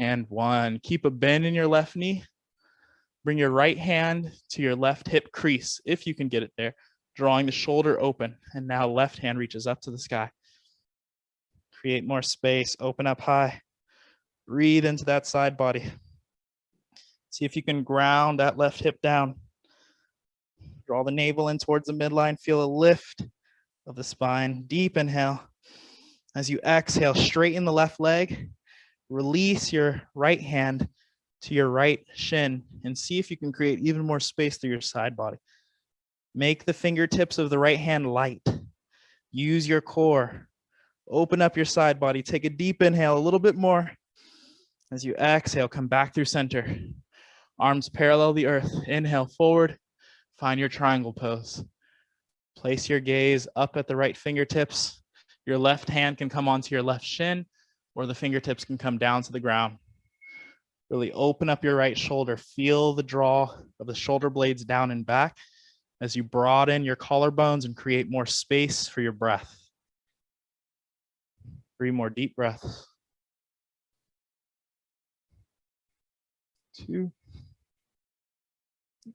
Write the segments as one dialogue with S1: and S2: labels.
S1: and one. Keep a bend in your left knee. Bring your right hand to your left hip crease, if you can get it there, drawing the shoulder open. And now left hand reaches up to the sky. Create more space, open up high. Breathe into that side body. See if you can ground that left hip down. Draw the navel in towards the midline. Feel a lift of the spine. Deep inhale. As you exhale, straighten the left leg. Release your right hand to your right shin and see if you can create even more space through your side body. Make the fingertips of the right hand light. Use your core. Open up your side body. Take a deep inhale, a little bit more. As you exhale, come back through center. Arms parallel the earth. Inhale forward. Find your triangle pose. Place your gaze up at the right fingertips. Your left hand can come onto your left shin or the fingertips can come down to the ground. Really open up your right shoulder. Feel the draw of the shoulder blades down and back as you broaden your collarbones and create more space for your breath. Three more deep breaths. Two.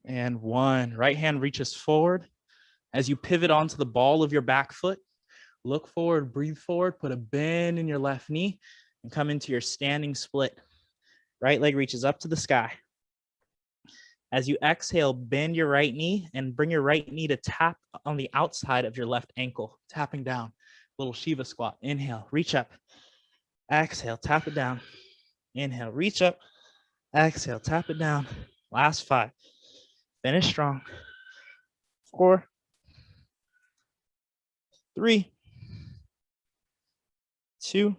S1: And one. Right hand reaches forward. As you pivot onto the ball of your back foot, look forward, breathe forward, put a bend in your left knee and come into your standing split. Right leg reaches up to the sky. As you exhale, bend your right knee and bring your right knee to tap on the outside of your left ankle, tapping down. Little Shiva squat. Inhale, reach up. Exhale, tap it down. Inhale, reach up. Exhale, tap it down. Last five. Finish strong. Four, three, two,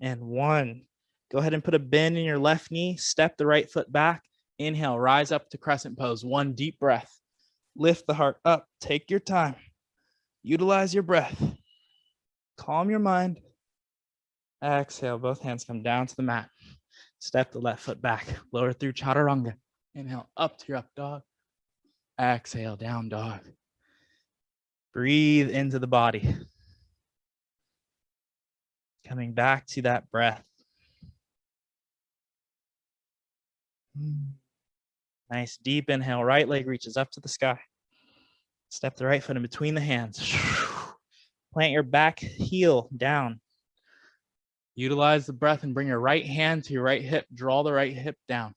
S1: and one. Go ahead and put a bend in your left knee, step the right foot back, inhale, rise up to crescent pose, one deep breath. Lift the heart up, take your time, utilize your breath, calm your mind. Exhale, both hands come down to the mat. Step the left foot back, lower through chaturanga. Inhale, up to your up dog. Exhale, down dog. Breathe into the body. Coming back to that breath. Hmm. Nice deep inhale, right leg reaches up to the sky. Step the right foot in between the hands. Plant your back heel down. Utilize the breath and bring your right hand to your right hip. Draw the right hip down.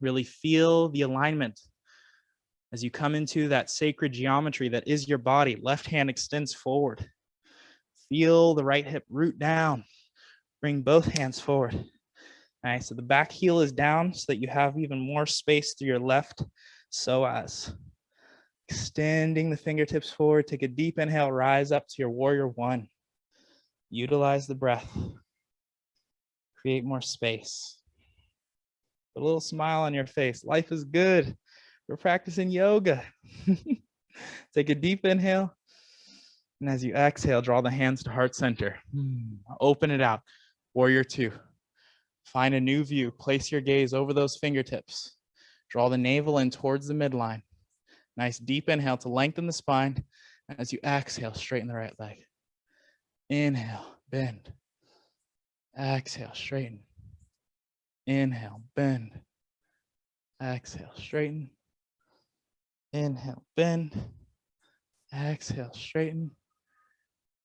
S1: Really feel the alignment as you come into that sacred geometry that is your body. Left hand extends forward. Feel the right hip root down. Bring both hands forward. All right, so the back heel is down so that you have even more space through your left psoas. Extending the fingertips forward, take a deep inhale, rise up to your warrior one. Utilize the breath. Create more space. Put a little smile on your face. Life is good. We're practicing yoga. take a deep inhale. And as you exhale, draw the hands to heart center. Hmm, open it out. Warrior two. Find a new view. Place your gaze over those fingertips. Draw the navel in towards the midline. Nice deep inhale to lengthen the spine. As you exhale, straighten the right leg. Inhale, bend. Exhale, straighten. Inhale, bend. Exhale, straighten. Inhale, bend. Exhale, straighten.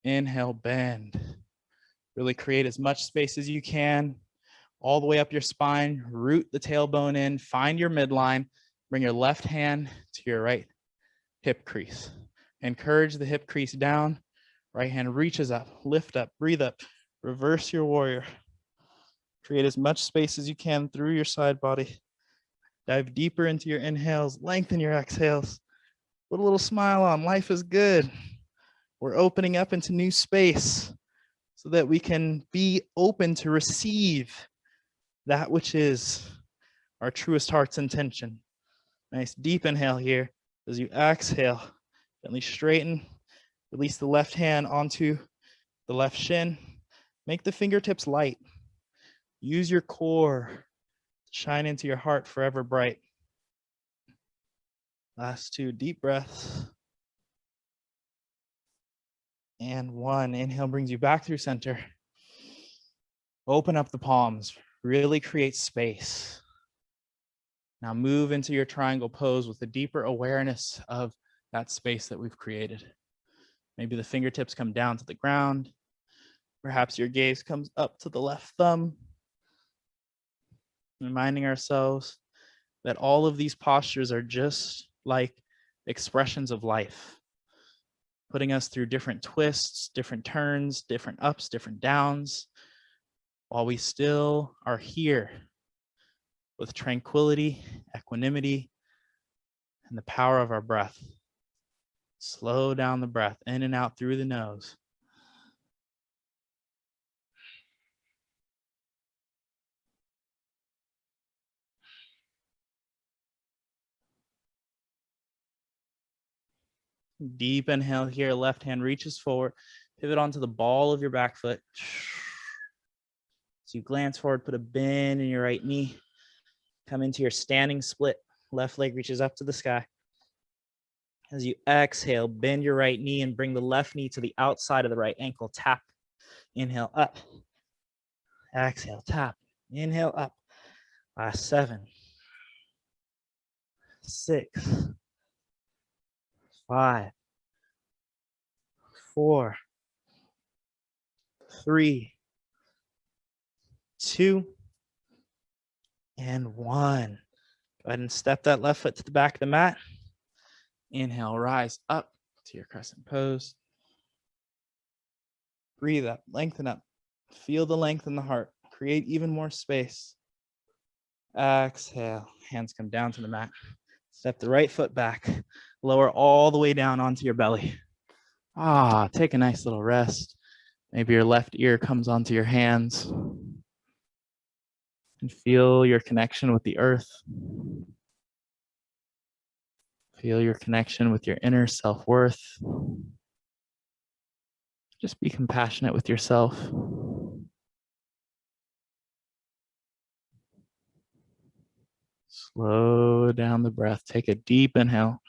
S1: Inhale, bend. Really create as much space as you can all the way up your spine, root the tailbone in, find your midline, bring your left hand to your right hip crease. Encourage the hip crease down, right hand reaches up, lift up, breathe up, reverse your warrior. Create as much space as you can through your side body. Dive deeper into your inhales, lengthen your exhales. Put a little smile on, life is good. We're opening up into new space so that we can be open to receive that which is our truest heart's intention. Nice deep inhale here. As you exhale, gently straighten, release the left hand onto the left shin. Make the fingertips light. Use your core to shine into your heart forever bright. Last two deep breaths. And one, inhale brings you back through center. Open up the palms, really create space. Now move into your triangle pose with a deeper awareness of that space that we've created. Maybe the fingertips come down to the ground. Perhaps your gaze comes up to the left thumb. Reminding ourselves that all of these postures are just like expressions of life, putting us through different twists, different turns, different ups, different downs, while we still are here with tranquility, equanimity, and the power of our breath. Slow down the breath in and out through the nose. Deep inhale here, left hand reaches forward, pivot onto the ball of your back foot. So you glance forward, put a bend in your right knee, come into your standing split. Left leg reaches up to the sky. As you exhale, bend your right knee and bring the left knee to the outside of the right ankle. Tap. Inhale up. Exhale, tap. Inhale up. Last seven, six, five, four, three, two, and one. Go ahead and step that left foot to the back of the mat. Inhale, rise up to your crescent pose. Breathe up, lengthen up. Feel the length in the heart. Create even more space. Exhale, hands come down to the mat. Step the right foot back. Lower all the way down onto your belly. Ah, take a nice little rest. Maybe your left ear comes onto your hands. And feel your connection with the earth. Feel your connection with your inner self-worth. Just be compassionate with yourself. Slow down the breath. Take a deep inhale.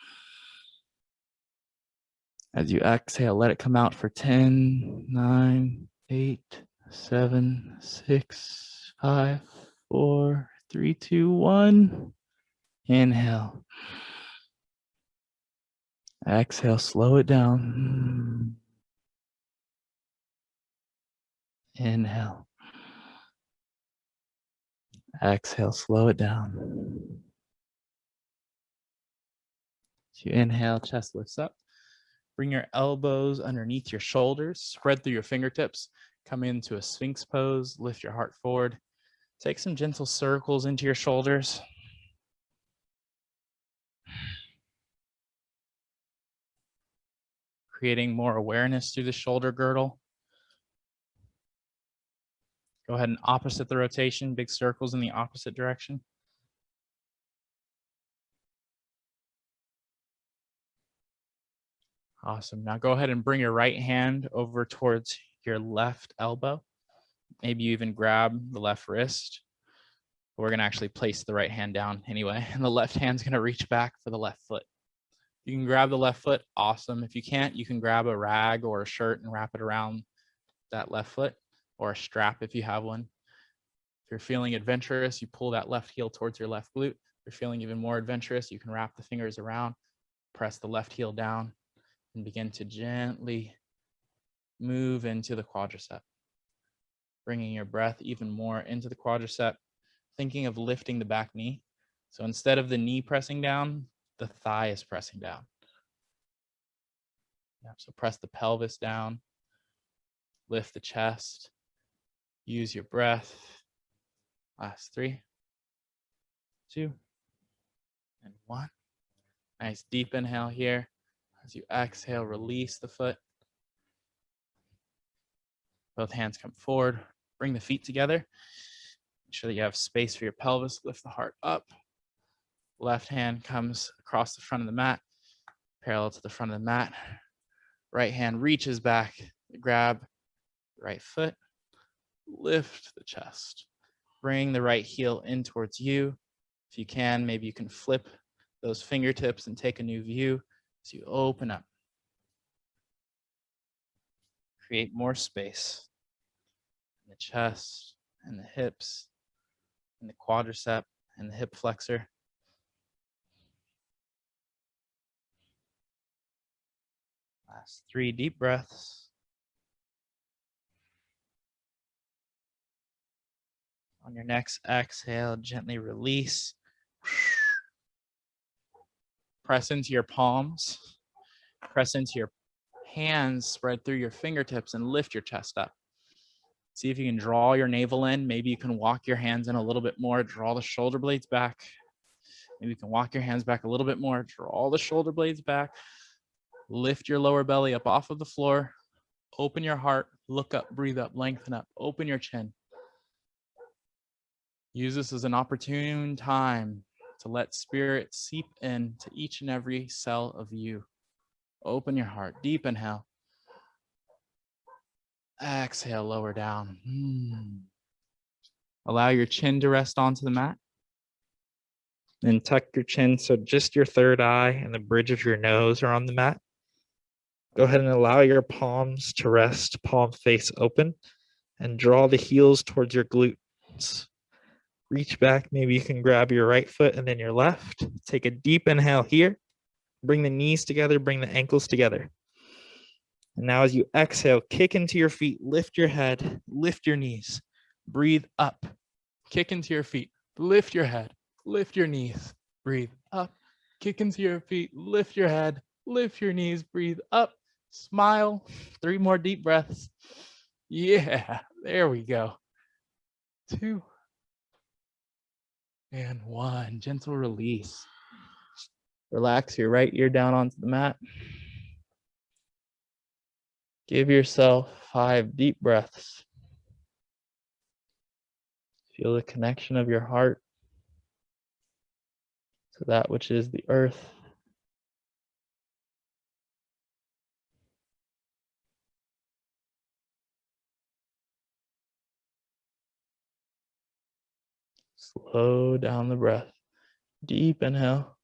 S1: As you exhale, let it come out for 10, 9, 8, 7, 6, 5, 4, 3, 2, 1. Inhale. Exhale, slow it down. Inhale. Exhale, slow it down. As you inhale, chest lifts up. Bring your elbows underneath your shoulders, spread through your fingertips, come into a sphinx pose, lift your heart forward. Take some gentle circles into your shoulders. Creating more awareness through the shoulder girdle. Go ahead and opposite the rotation, big circles in the opposite direction. Awesome. Now go ahead and bring your right hand over towards your left elbow. Maybe you even grab the left wrist. We're going to actually place the right hand down anyway, and the left hand's going to reach back for the left foot. You can grab the left foot, awesome. If you can't, you can grab a rag or a shirt and wrap it around that left foot or a strap if you have one. If you're feeling adventurous, you pull that left heel towards your left glute. If you're feeling even more adventurous, you can wrap the fingers around, press the left heel down, and begin to gently move into the quadricep. Bringing your breath even more into the quadricep, thinking of lifting the back knee. So instead of the knee pressing down, the thigh is pressing down. Yeah, so press the pelvis down, lift the chest, Use your breath. Last three, two, and one. Nice deep inhale here. As you exhale, release the foot. Both hands come forward. Bring the feet together. Make sure that you have space for your pelvis. Lift the heart up. Left hand comes across the front of the mat, parallel to the front of the mat. Right hand reaches back, grab right foot lift the chest. Bring the right heel in towards you. If you can, maybe you can flip those fingertips and take a new view as you open up. Create more space in the chest, and the hips and the quadricep and the hip flexor. Last three deep breaths. On your next exhale, gently release. Press into your palms. Press into your hands, spread through your fingertips and lift your chest up. See if you can draw your navel in. Maybe you can walk your hands in a little bit more. Draw the shoulder blades back. Maybe you can walk your hands back a little bit more. Draw the shoulder blades back. Lift your lower belly up off of the floor. Open your heart. Look up, breathe up, lengthen up. Open your chin. Use this as an opportune time to let spirit seep in to each and every cell of you. Open your heart. Deep inhale. Exhale, lower down. Hmm. Allow your chin to rest onto the mat. And tuck your chin so just your third eye and the bridge of your nose are on the mat. Go ahead and allow your palms to rest, palm face open, and draw the heels towards your glutes. Reach back. Maybe you can grab your right foot and then your left. Take a deep inhale here. Bring the knees together, bring the ankles together. And now as you exhale, kick into your feet, lift your head, lift your knees, breathe up, kick into your feet, lift your head, lift your knees, breathe up, kick into your feet, lift your head, lift your knees, breathe up, smile, three more deep breaths. Yeah, there we go. Two and one, gentle release. Relax your right ear down onto the mat. Give yourself five deep breaths. Feel the connection of your heart to that which is the earth. Slow down the breath. Deep inhale.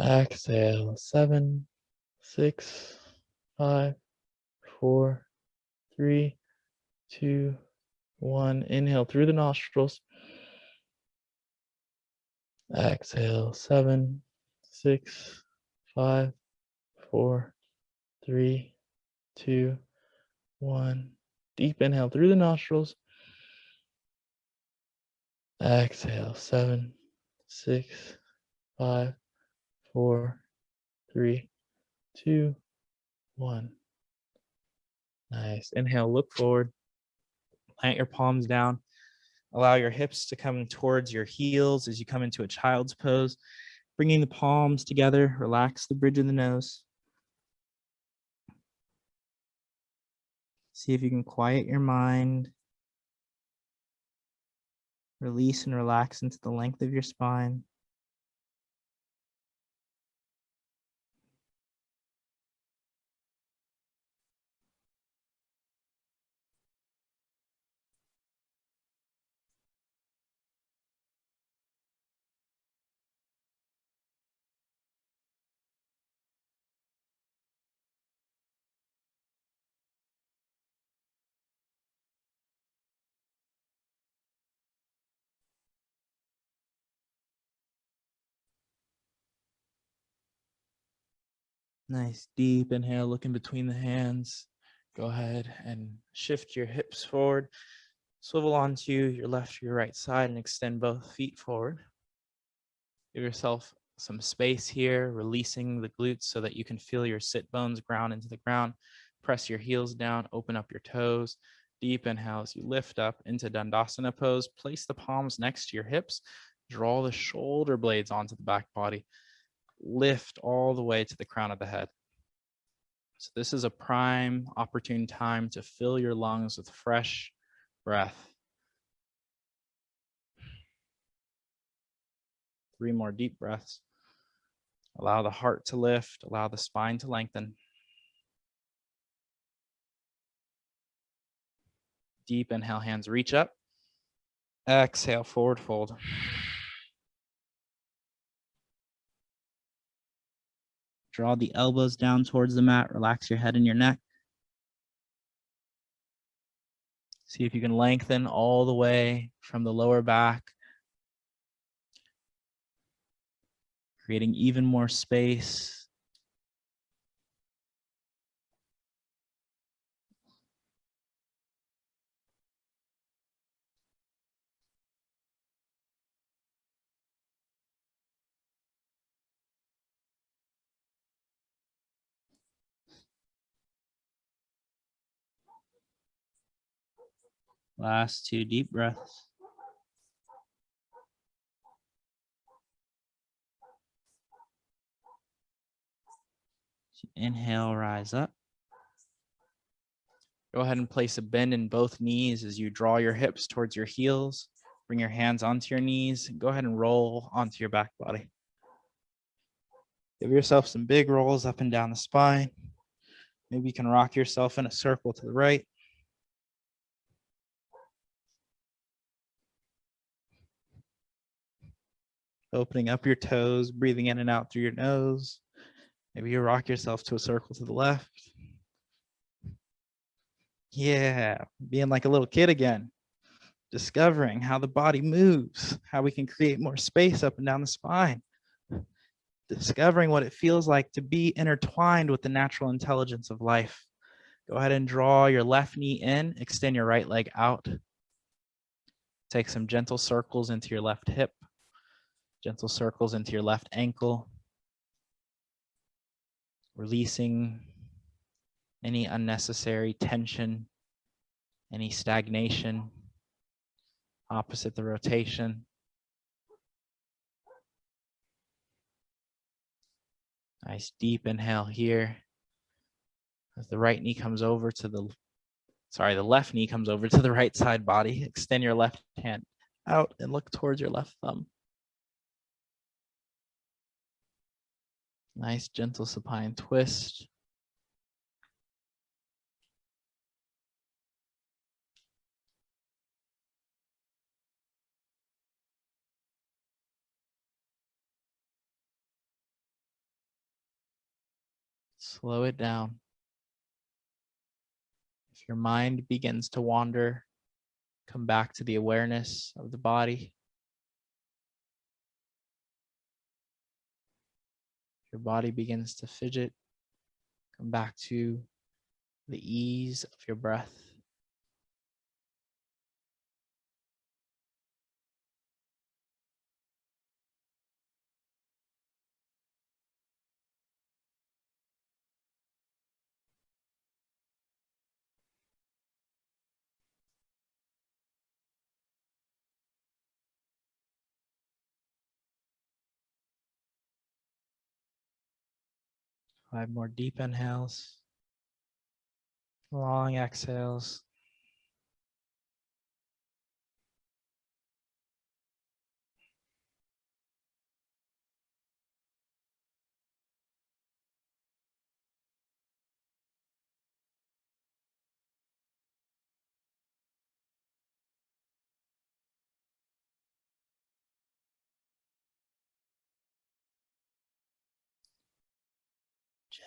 S1: Exhale. Seven, six, five, four, three, two, one. Inhale through the nostrils. Exhale, seven, six, five, four, three, two, one. Deep inhale through the nostrils. Exhale, seven, six, five, four, three, two, one. Nice. Inhale, look forward. Plant your palms down. Allow your hips to come towards your heels as you come into a child's pose. Bringing the palms together, relax the bridge of the nose. See if you can quiet your mind. Release and relax into the length of your spine. Nice deep inhale, looking between the hands. Go ahead and shift your hips forward. Swivel onto your left or your right side and extend both feet forward. Give yourself some space here, releasing the glutes so that you can feel your sit bones ground into the ground. Press your heels down, open up your toes. Deep inhale as you lift up into Dandasana pose. Place the palms next to your hips. Draw the shoulder blades onto the back body lift all the way to the crown of the head. So this is a prime opportune time to fill your lungs with fresh breath. Three more deep breaths. Allow the heart to lift, allow the spine to lengthen. Deep inhale, hands reach up. Exhale, forward fold. Draw the elbows down towards the mat. Relax your head and your neck. See if you can lengthen all the way from the lower back. Creating even more space Last two deep breaths. Inhale, rise up. Go ahead and place a bend in both knees as you draw your hips towards your heels. Bring your hands onto your knees. Go ahead and roll onto your back body. Give yourself some big rolls up and down the spine. Maybe you can rock yourself in a circle to the right. Opening up your toes, breathing in and out through your nose. Maybe you rock yourself to a circle to the left. Yeah, being like a little kid again. Discovering how the body moves, how we can create more space up and down the spine. Discovering what it feels like to be intertwined with the natural intelligence of life. Go ahead and draw your left knee in, extend your right leg out. Take some gentle circles into your left hip gentle circles into your left ankle, releasing any unnecessary tension, any stagnation, opposite the rotation. Nice deep inhale here. As the right knee comes over to the, sorry, the left knee comes over to the right side body. Extend your left hand out and look towards your left thumb. Nice gentle supine twist. Slow it down. If your mind begins to wander, come back to the awareness of the body. Your body begins to fidget, come back to the ease of your breath. Five more deep inhales. Long exhales.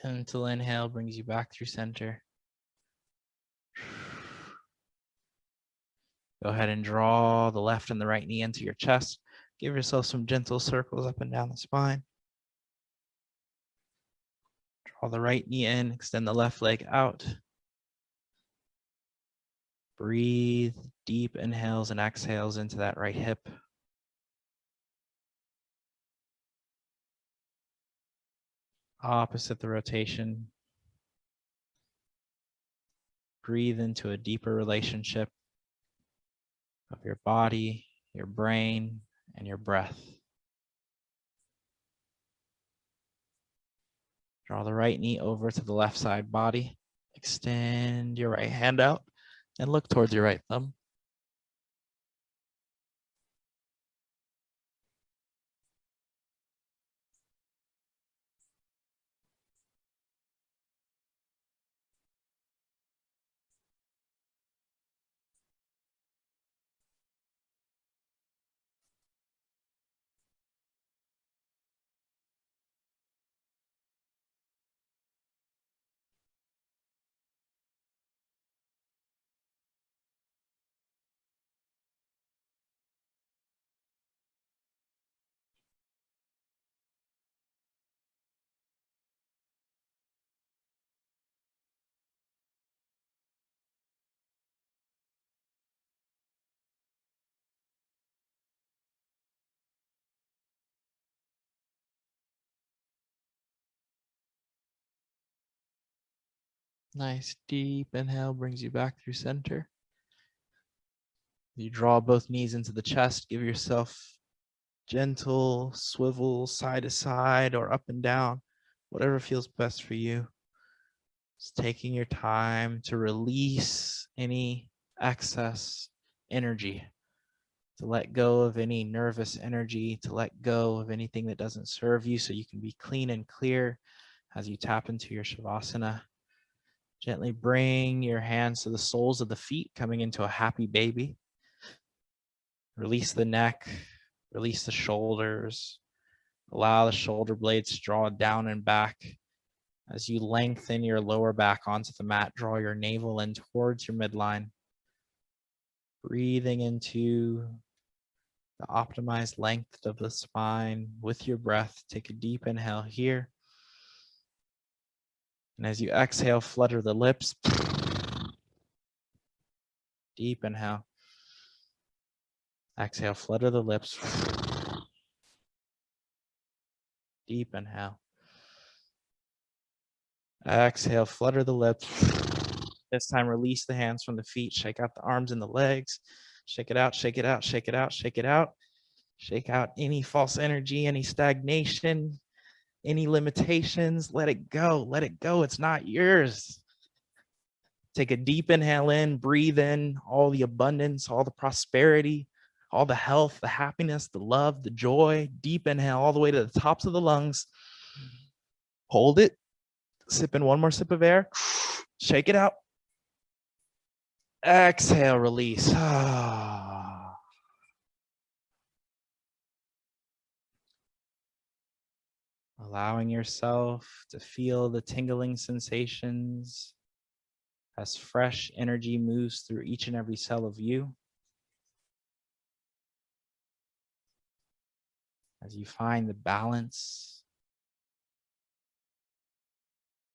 S1: Gentle inhale brings you back through center. Go ahead and draw the left and the right knee into your chest. Give yourself some gentle circles up and down the spine. Draw the right knee in, extend the left leg out. Breathe deep inhales and exhales into that right hip. Opposite the rotation. Breathe into a deeper relationship of your body, your brain, and your breath. Draw the right knee over to the left side body. Extend your right hand out and look towards your right thumb. Nice deep inhale brings you back through center. You draw both knees into the chest, give yourself gentle swivel side to side or up and down, whatever feels best for you. Just taking your time to release any excess energy, to let go of any nervous energy, to let go of anything that doesn't serve you so you can be clean and clear as you tap into your Shavasana. Gently bring your hands to the soles of the feet, coming into a happy baby. Release the neck, release the shoulders. Allow the shoulder blades to draw down and back. As you lengthen your lower back onto the mat, draw your navel in towards your midline. Breathing into the optimized length of the spine with your breath. Take a deep inhale here. And as you exhale, flutter the lips. Deep inhale. Exhale, flutter the lips. Deep inhale. Exhale, flutter the lips. This time, release the hands from the feet. Shake out the arms and the legs. Shake it out, shake it out, shake it out, shake it out. Shake out any false energy, any stagnation, any limitations. Let it go. Let it go. It's not yours. Take a deep inhale in, breathe in all the abundance, all the prosperity, all the health, the happiness, the love, the joy. Deep inhale all the way to the tops of the lungs. Hold it. Sip in one more sip of air. Shake it out. Exhale, release. Ah. Allowing yourself to feel the tingling sensations as fresh energy moves through each and every cell of you. As you find the balance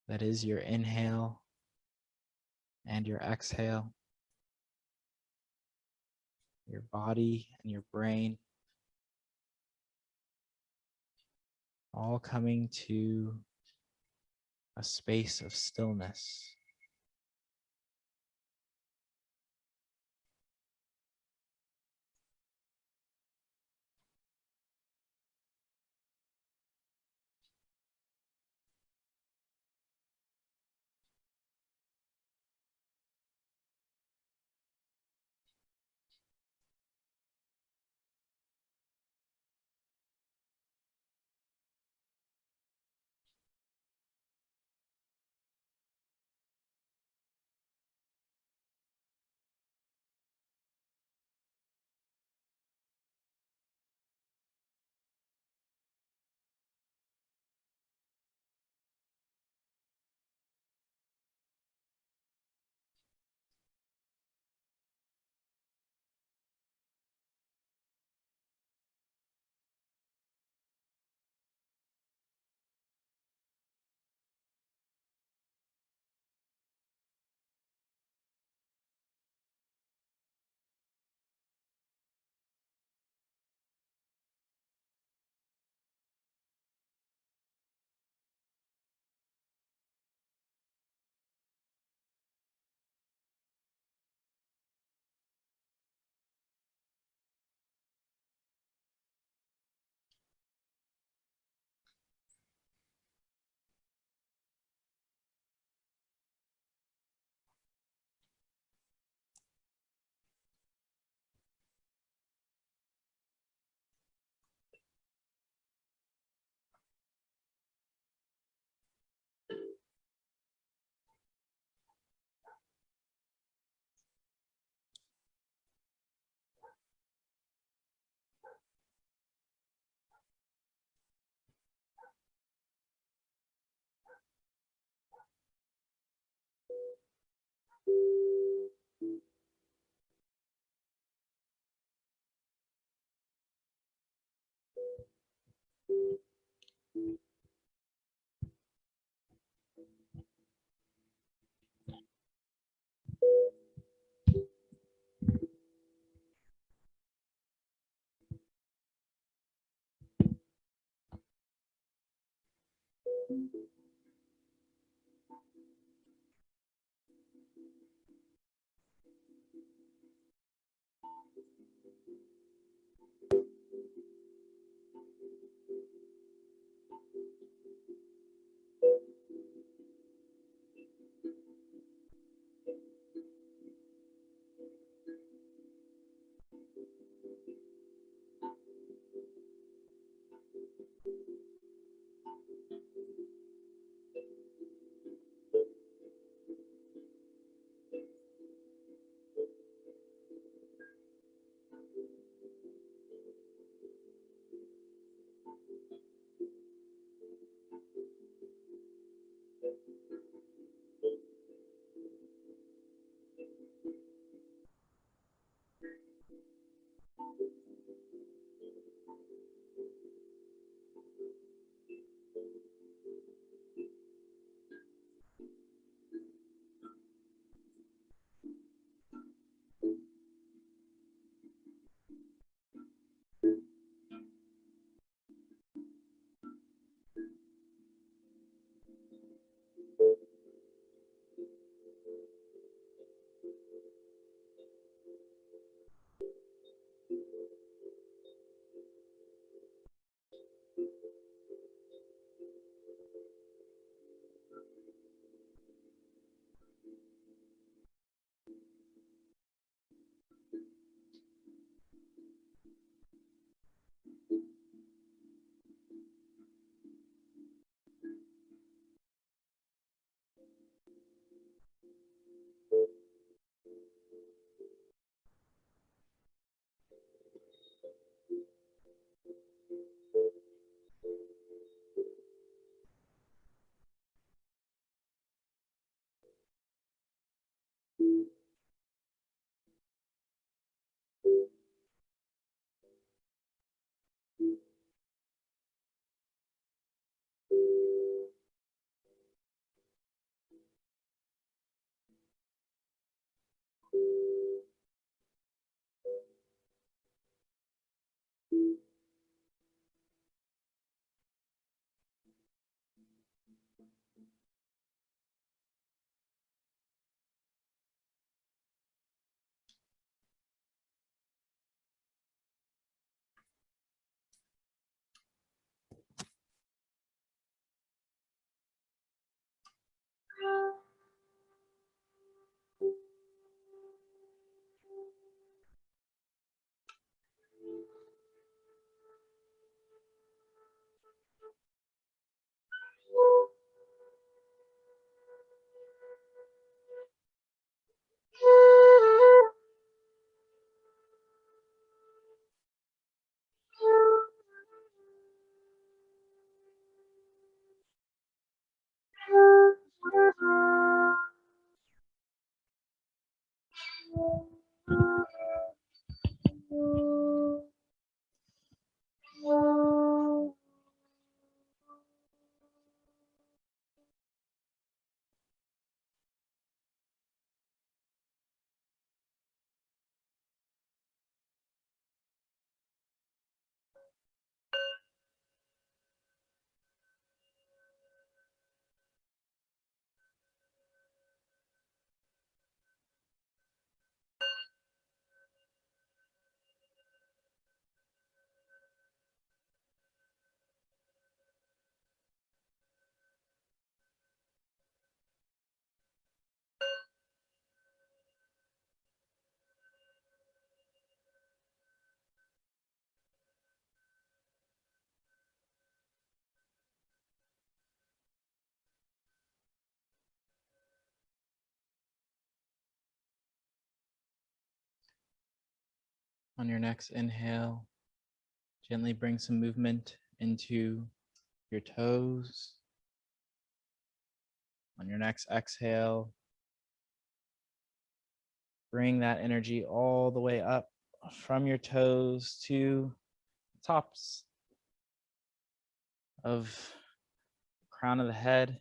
S1: that is your inhale and your exhale, your body and your brain all coming to a space of stillness. On your next inhale, gently bring some movement into your toes. On your next exhale, bring that energy all the way up from your toes to the tops of crown of the head.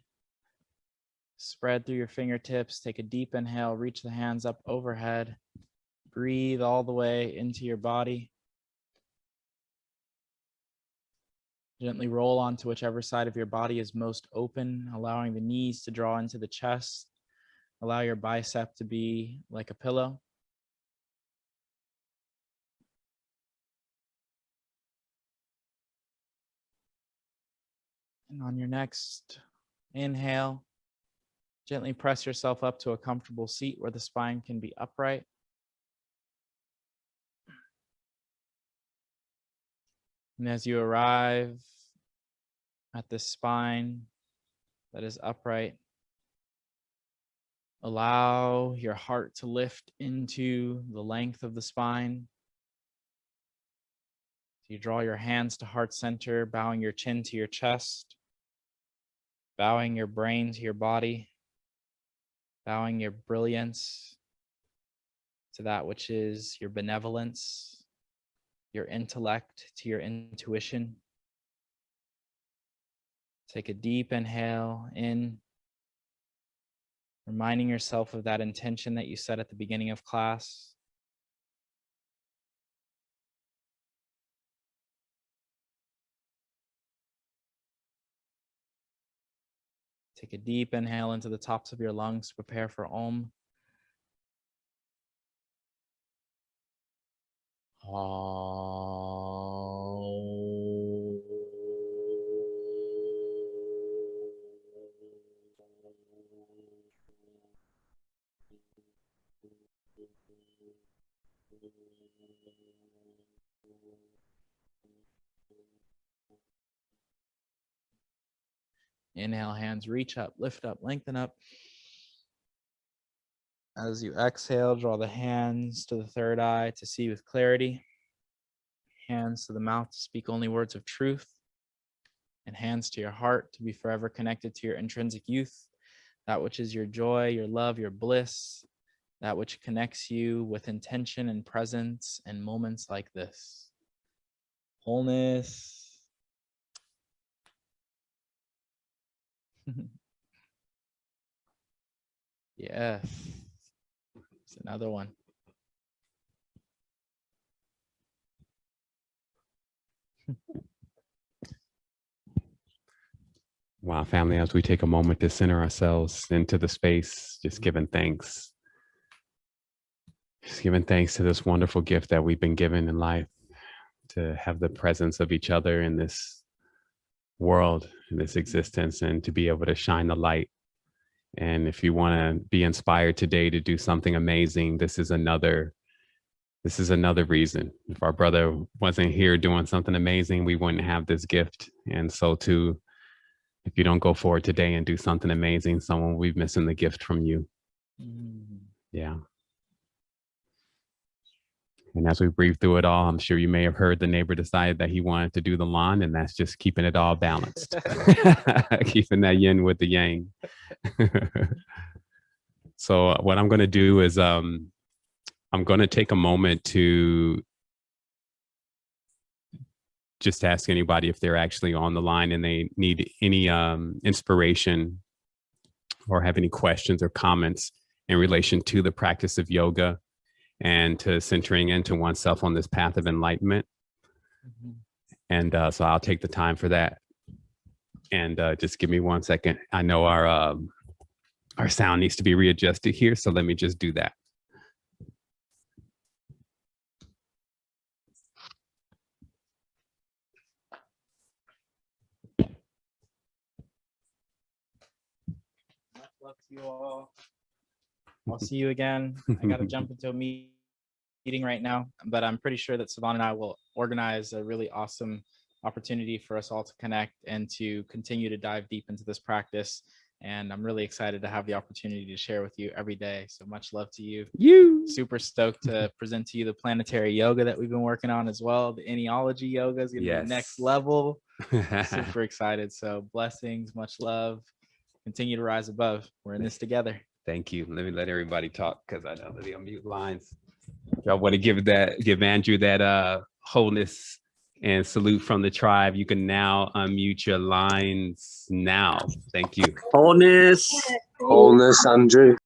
S1: Spread through your fingertips. Take a deep inhale, reach the hands up overhead. Breathe all the way into your body. Gently roll onto whichever side of your body is most open, allowing the knees to draw into the chest, Allow your bicep to be like a pillow. And on your next inhale, gently press yourself up to a comfortable seat where the spine can be upright. And as you arrive at the spine that is upright, allow your heart to lift into the length of the spine. You draw your hands to heart center, bowing your chin to your chest, bowing your brain to your body, bowing your brilliance to that which is your benevolence, your intellect to your intuition. Take a deep inhale in, reminding yourself of that intention that you set at the beginning of class. Take a deep inhale into the tops of your lungs to prepare for Om. Inhale, hands reach up, lift up, lengthen up. As you exhale, draw the hands to the third eye to see with clarity. Hands to the mouth to speak only words of truth. And hands to your heart to be forever connected to your intrinsic youth, that which is your joy, your love, your bliss, that which connects you with intention and presence and moments like this. Wholeness, yes. Another one.
S2: Wow, family, as we take a moment to center ourselves into the space, just mm-hmm. giving thanks. Just giving thanks to this wonderful gift that we've been given in life to have the presence of each other in this world, in this existence, and to be able to shine the light. And if you want to be inspired today to do something amazing, this is another this is another reason. If our brother wasn't here doing something amazing, we wouldn't have this gift. And so too, if you don't go forward today and do something amazing, someone will be missing the gift from you.
S1: Mm.
S2: Yeah. And as we breathe through it all, I'm sure you may have heard the neighbor decided that he wanted to do the lawn, and that's just keeping it all balanced, keeping that yin with the yang. so uh, what I'm going to do is um, I'm going to take a moment to just ask anybody if they're actually on the line and they need any um, inspiration or have any questions or comments in relation to the practice of yoga and to centering into oneself on this path of enlightenment.
S1: Mhm.
S2: And uh, so I'll take the time for that. And uh, just give me one second. I know our um, our sound needs to be readjusted here, so let me just do that.
S1: Much love to you all. I'll see you again. I gotta jump into a meeting right now, but I'm pretty sure that Savon and I will organize a really awesome opportunity for us all to connect and to continue to dive deep into this practice. And I'm really excited to have the opportunity to share with you every day. So much love to you.
S2: You.
S1: Super stoked to present to you the planetary yoga that we've been working on as well. The Eniology yoga is gonna be the next level. Super excited. So blessings, much love. Continue to rise above. We're in this together.
S2: Thank you. Let me let everybody talk because I know that they unmute lines. Y'all want to give that, give Andrew that uh wholeness and salute from the tribe. You can now unmute your lines now. Thank you.
S3: Wholeness.
S4: Wholeness, Andrew.